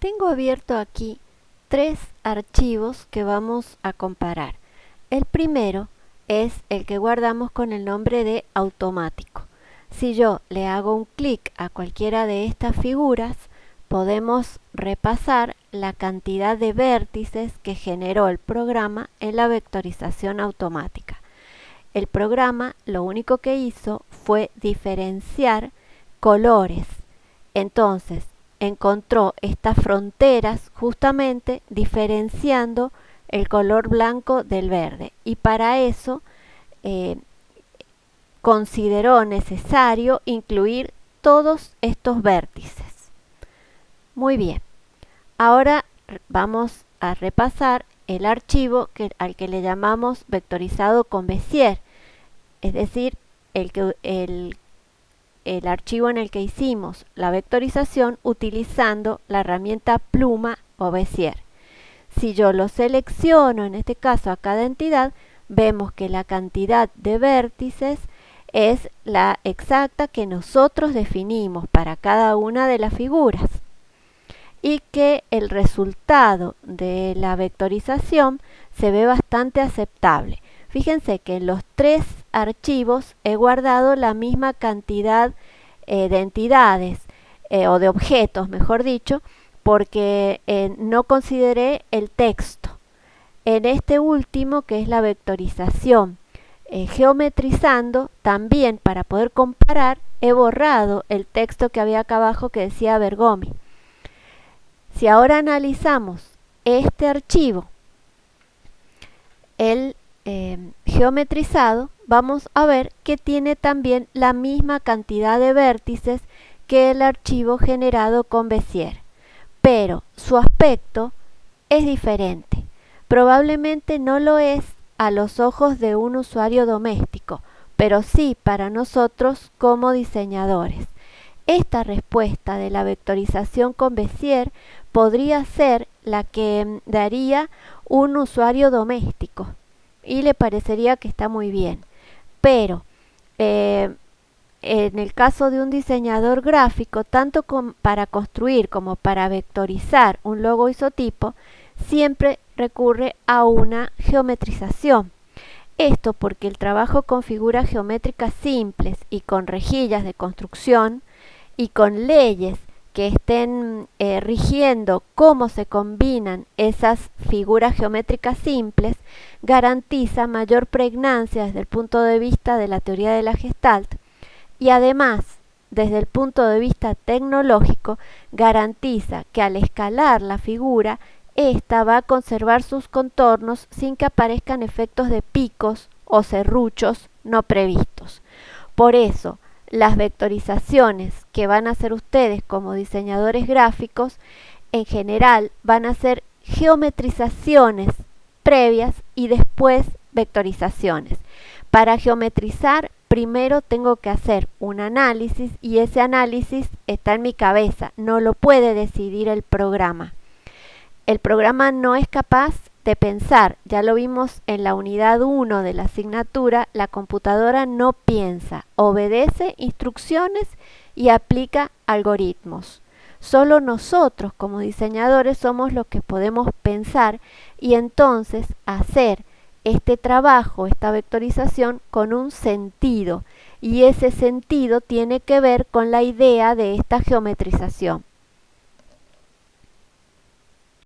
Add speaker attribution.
Speaker 1: Tengo abierto aquí tres archivos que vamos a comparar. El primero es el que guardamos con el nombre de automático. Si yo le hago un clic a cualquiera de estas figuras, podemos repasar la cantidad de vértices que generó el programa en la vectorización automática. El programa lo único que hizo fue diferenciar colores. Entonces, encontró estas fronteras justamente diferenciando el color blanco del verde y para eso eh, consideró necesario incluir todos estos vértices. Muy bien, ahora vamos a repasar el archivo que, al que le llamamos vectorizado con Bézier, es decir, el, que, el el archivo en el que hicimos la vectorización utilizando la herramienta pluma o Bézier. Si yo lo selecciono, en este caso a cada entidad, vemos que la cantidad de vértices es la exacta que nosotros definimos para cada una de las figuras y que el resultado de la vectorización se ve bastante aceptable. Fíjense que en los tres archivos he guardado la misma cantidad eh, de entidades eh, o de objetos, mejor dicho, porque eh, no consideré el texto. En este último, que es la vectorización, geometrizando, también para poder comparar, he borrado el texto que había acá abajo que decía Bergomi. Si ahora analizamos este archivo, el geometrizado, vamos a ver que tiene también la misma cantidad de vértices que el archivo generado con Bézier, pero su aspecto es diferente. Probablemente no lo es a los ojos de un usuario doméstico, pero sí para nosotros como diseñadores. Esta respuesta de la vectorización con Bézier podría ser la que em, daría un usuario doméstico y le parecería que está muy bien. Pero eh, en el caso de un diseñador gráfico, tanto para construir como para vectorizar un logo isotipo, siempre recurre a una geometrización. Esto porque el trabajo con figuras geométricas simples y con rejillas de construcción y con leyes que estén eh, rigiendo cómo se combinan esas figuras geométricas simples garantiza mayor pregnancia desde el punto de vista de la teoría de la Gestalt y además desde el punto de vista tecnológico garantiza que al escalar la figura ésta va a conservar sus contornos sin que aparezcan efectos de picos o serruchos no previstos. Por eso, las vectorizaciones que van a hacer ustedes como diseñadores gráficos en general van a ser geometrizaciones previas y después vectorizaciones. Para geometrizar primero tengo que hacer un análisis y ese análisis está en mi cabeza, no lo puede decidir el programa. El programa no es capaz de pensar, ya lo vimos en la unidad 1 de la asignatura, la computadora no piensa, obedece instrucciones y aplica algoritmos. Solo nosotros como diseñadores somos los que podemos pensar y entonces hacer este trabajo, esta vectorización con un sentido y ese sentido tiene que ver con la idea de esta geometrización.